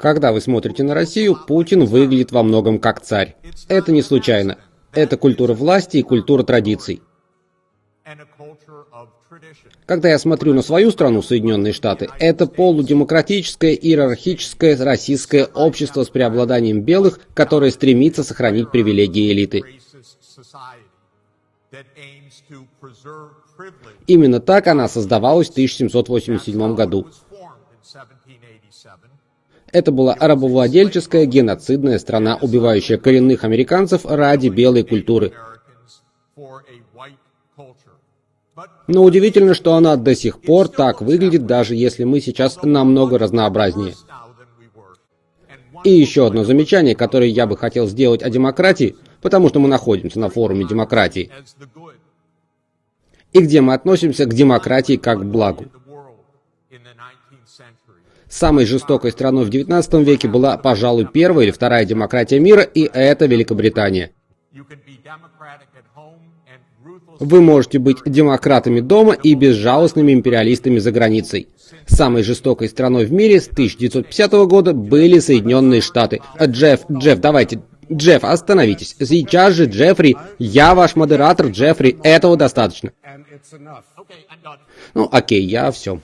Когда вы смотрите на Россию, Путин выглядит во многом как царь. Это не случайно. Это культура власти и культура традиций. Когда я смотрю на свою страну, Соединенные Штаты, это полудемократическое, иерархическое российское общество с преобладанием белых, которое стремится сохранить привилегии элиты. Именно так она создавалась в 1787 году. Это была рабовладельческая геноцидная страна, убивающая коренных американцев ради белой культуры. Но удивительно, что она до сих пор так выглядит, даже если мы сейчас намного разнообразнее. И еще одно замечание, которое я бы хотел сделать о демократии, потому что мы находимся на форуме демократии, и где мы относимся к демократии как к благу. Самой жестокой страной в 19 веке была, пожалуй, первая или вторая демократия мира, и это Великобритания. Вы можете быть демократами дома и безжалостными империалистами за границей. Самой жестокой страной в мире с 1950 года были Соединенные Штаты. Джефф, Джефф, давайте, Джефф, остановитесь. Сейчас же, Джеффри, я ваш модератор, Джеффри, этого достаточно. Ну, окей, я все.